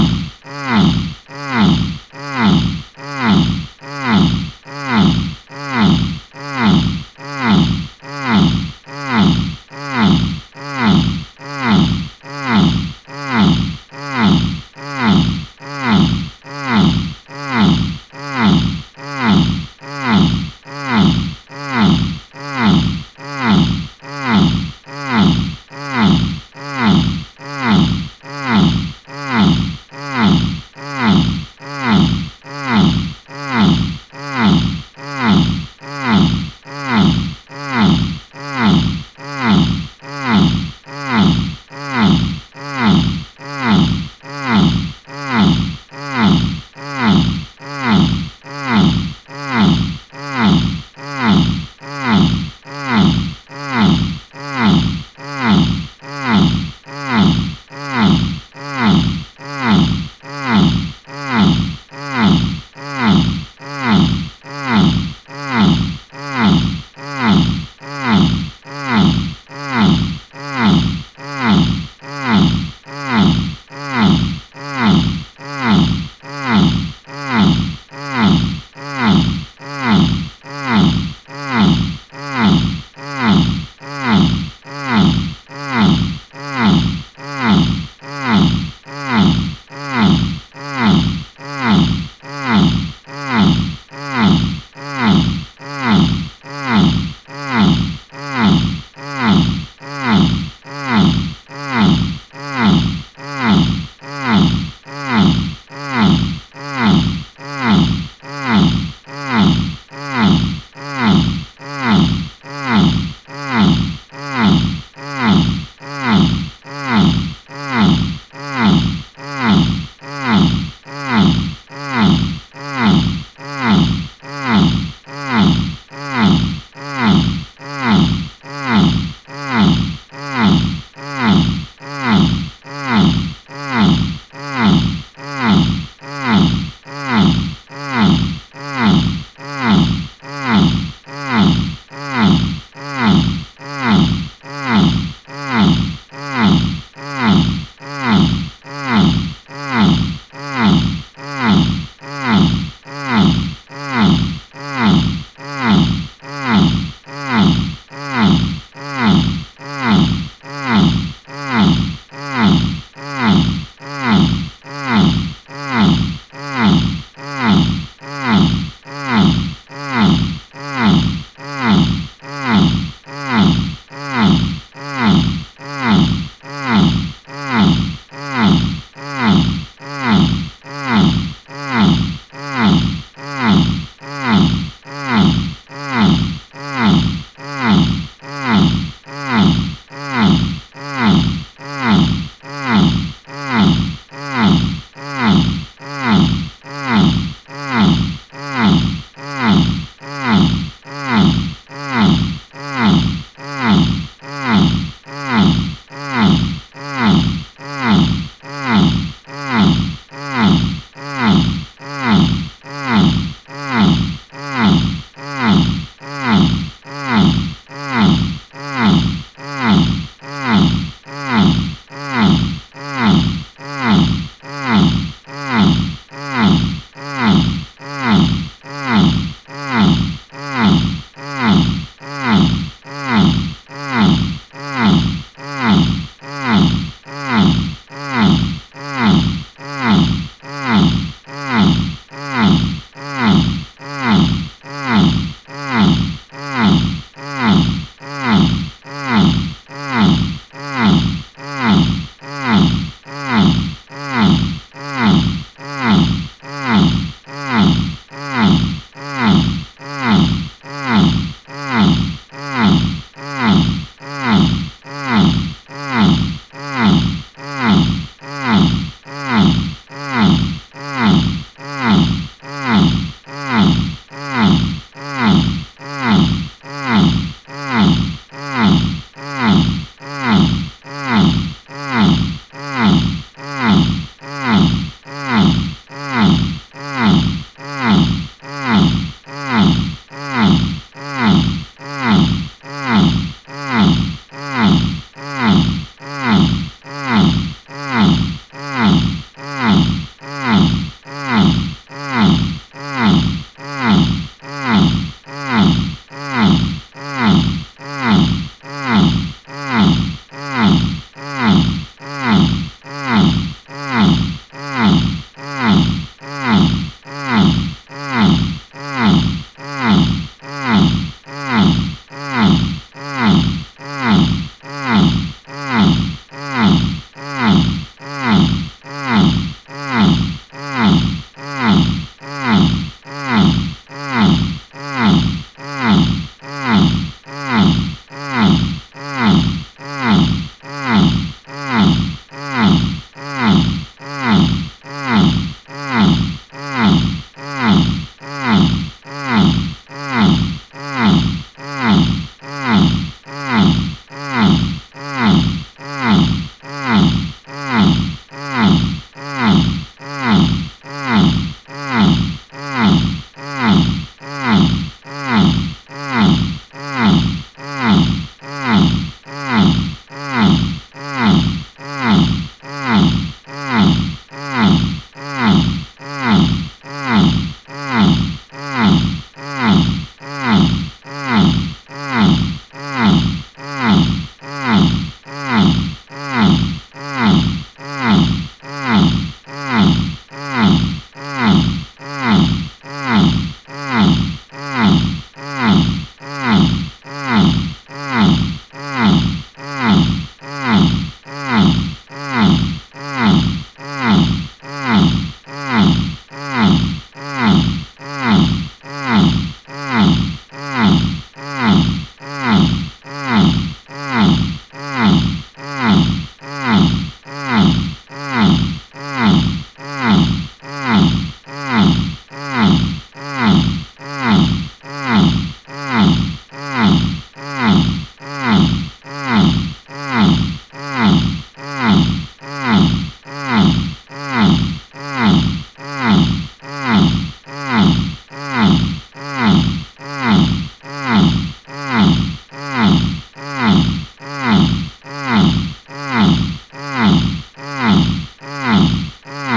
down.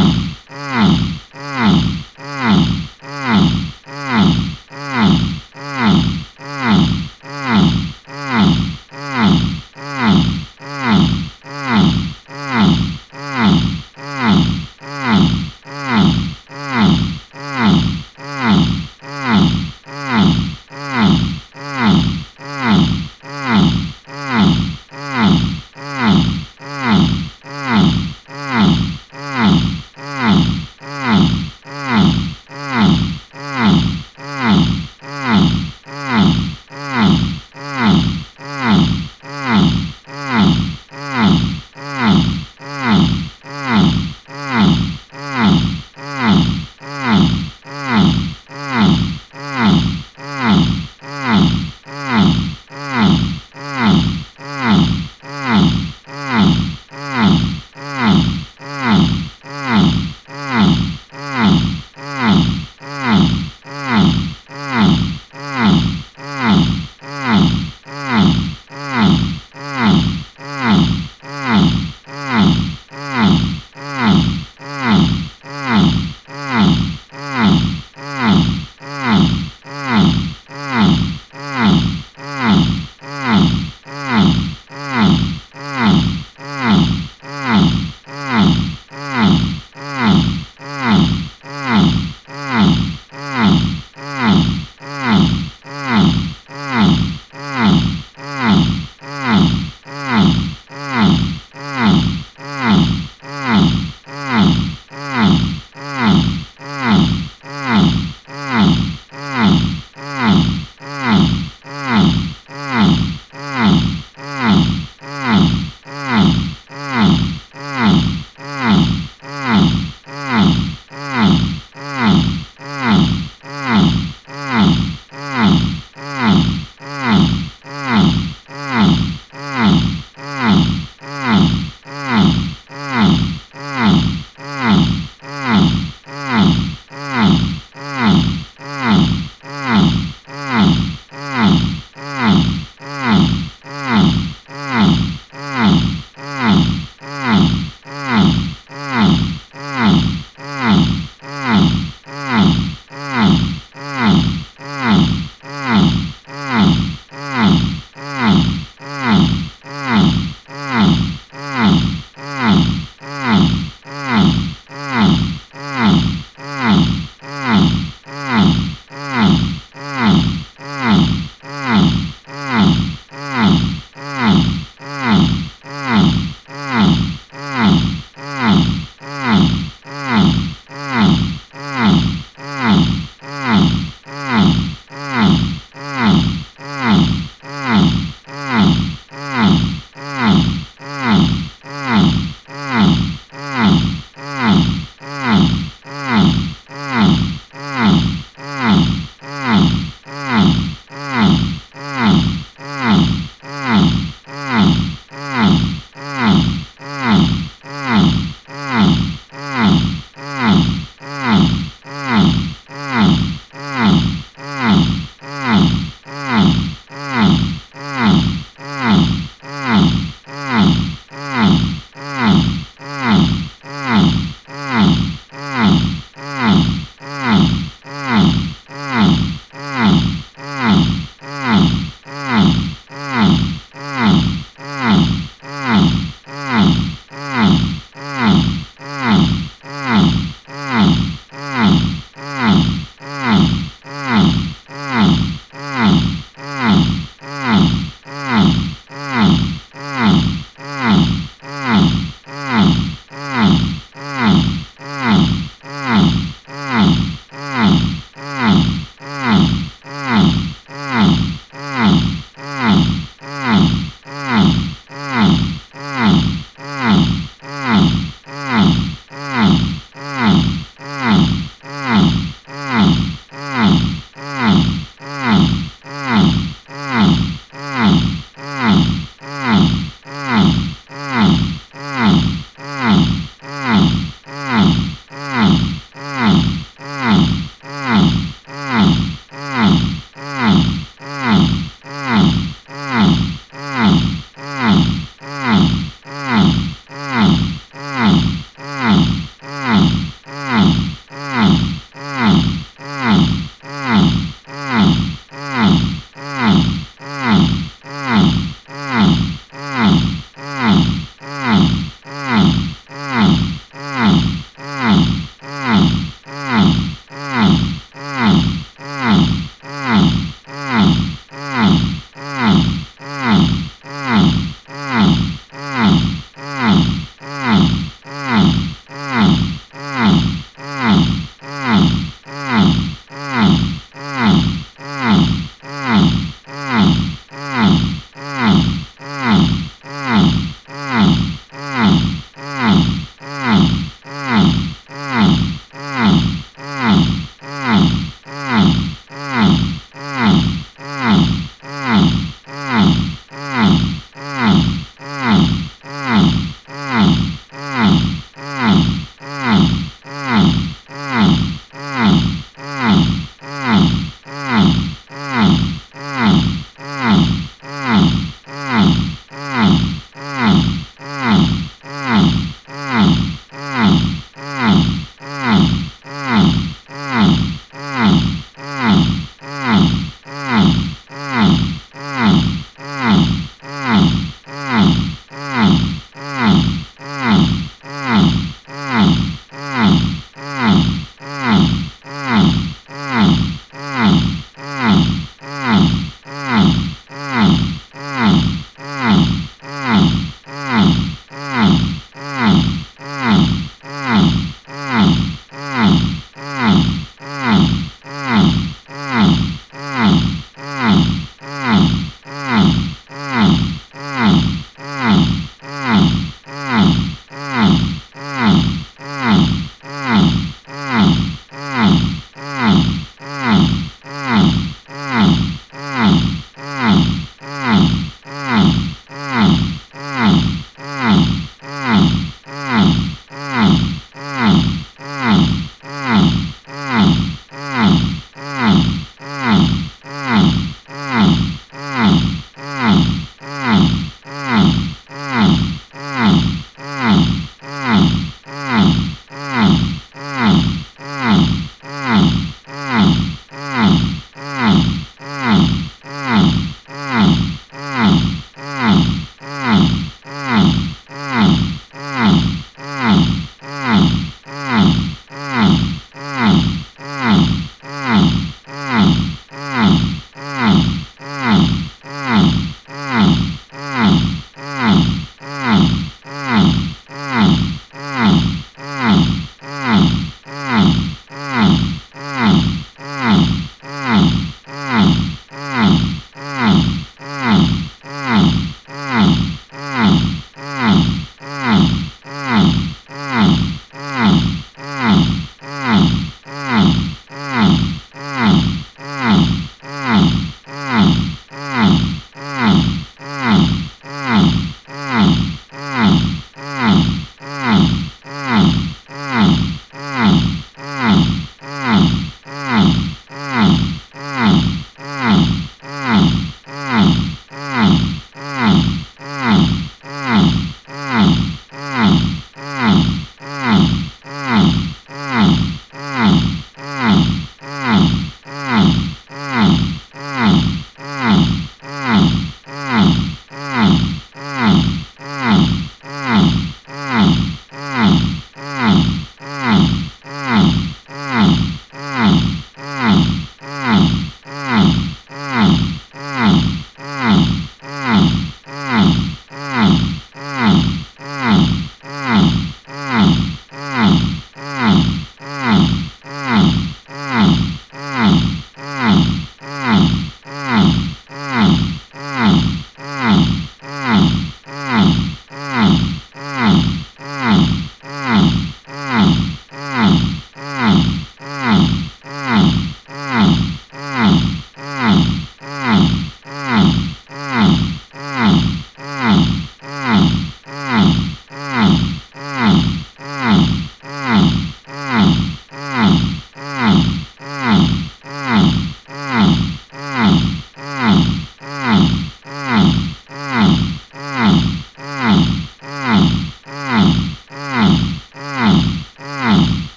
Yeah.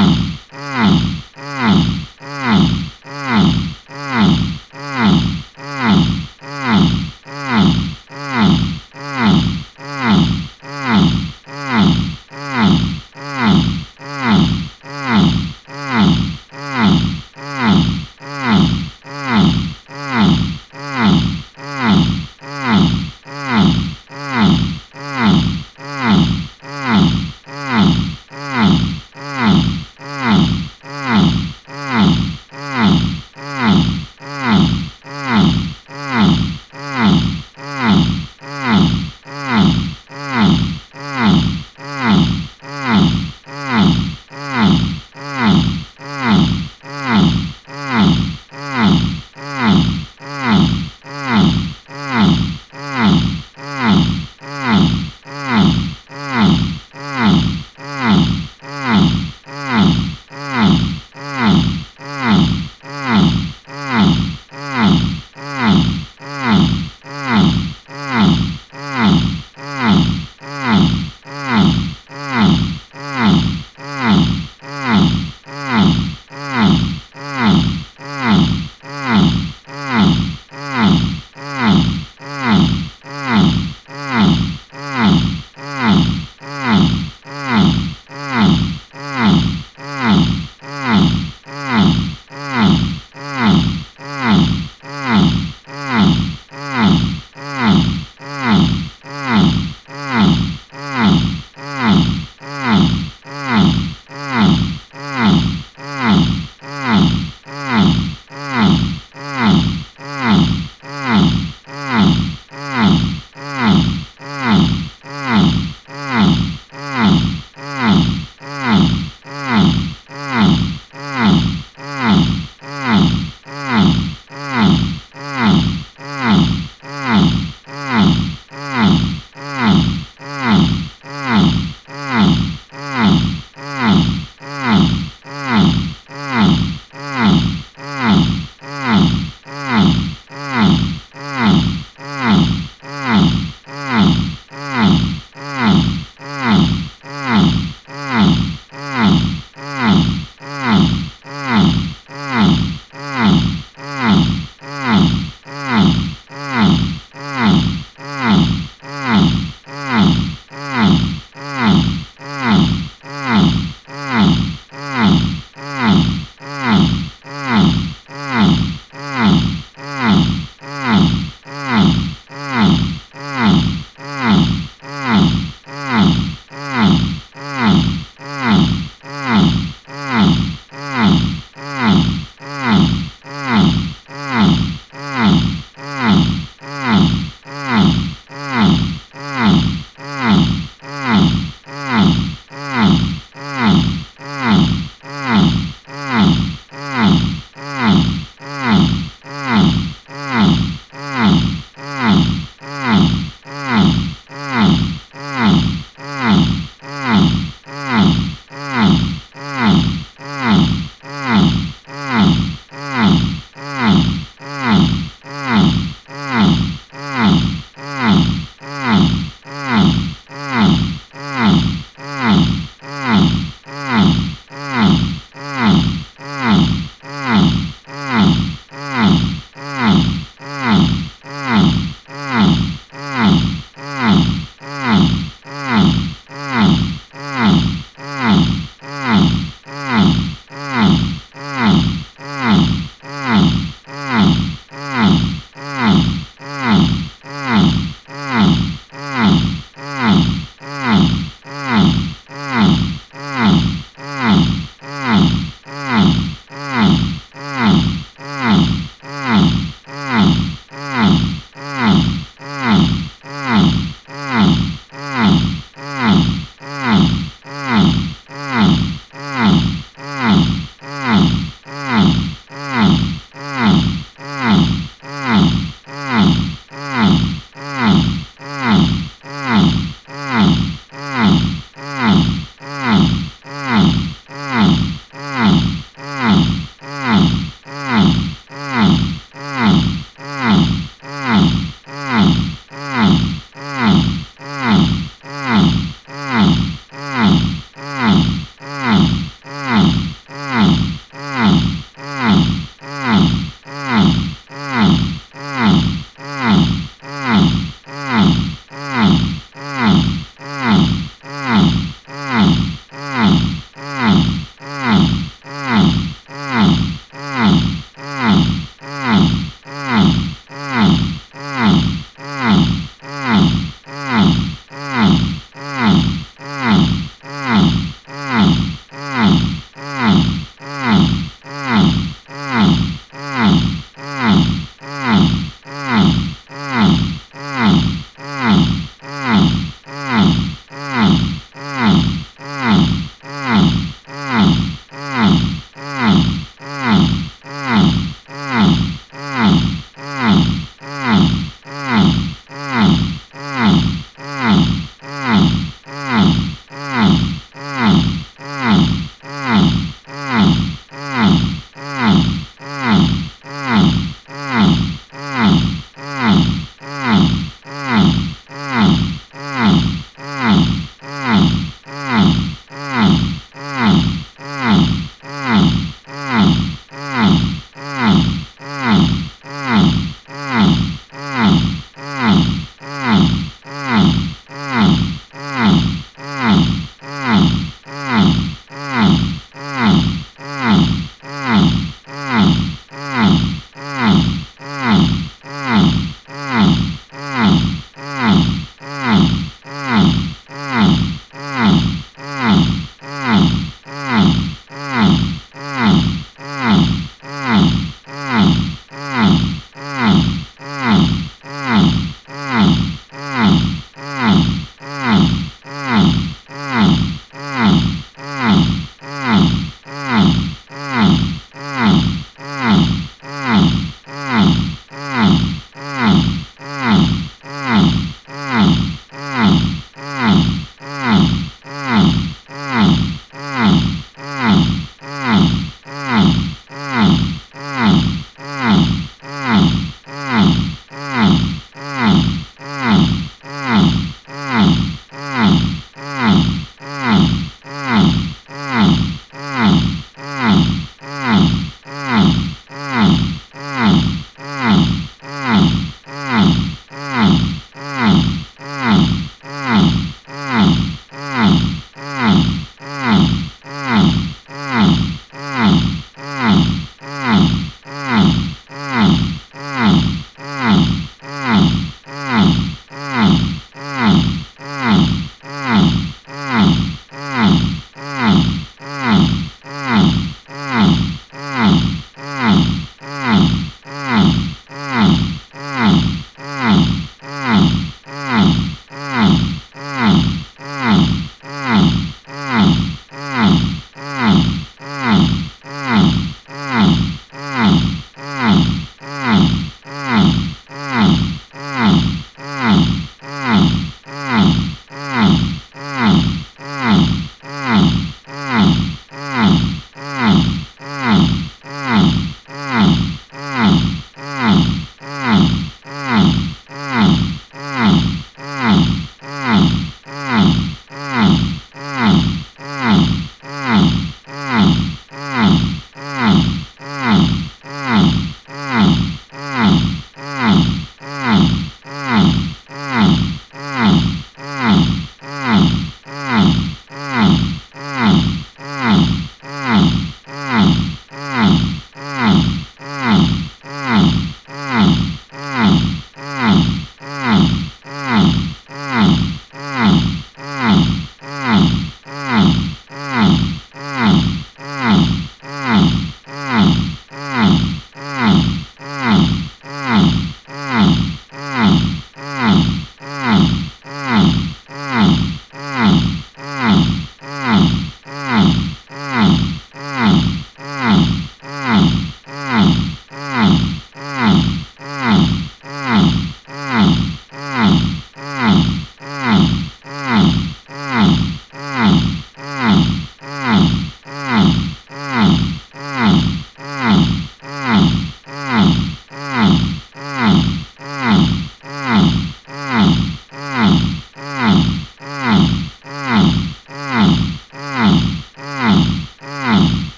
Yeah.